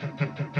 Tanto,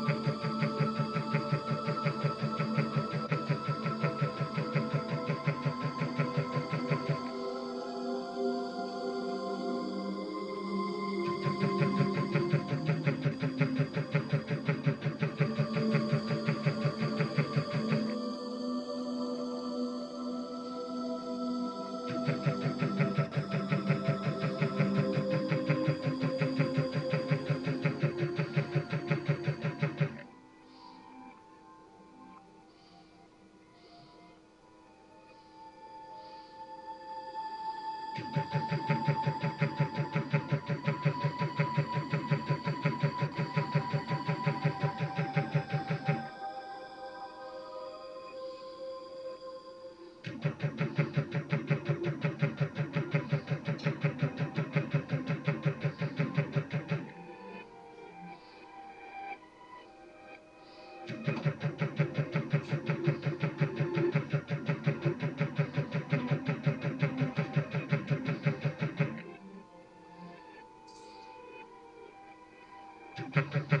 Ha, ha, ha.